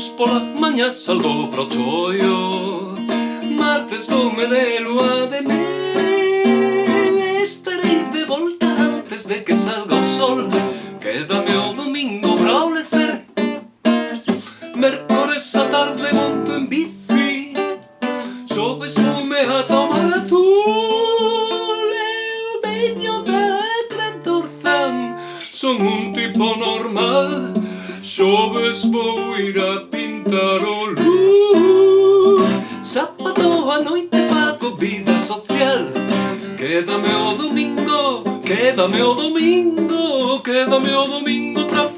Luns pola maña salgo pro choio Martes voume de lua de mel Estarei de volta antes de que salga o sol. Quédame o domingo para o lecer Mercores a tarde monto en bici. Xoves voume a tomar azul. Eu veño da Gran Son un tipo normal. Xoves vou ir a pintar o luz. Sábado a noite fago vida social. Quédame o domingo, quédame o domingo Quédame o domingo pra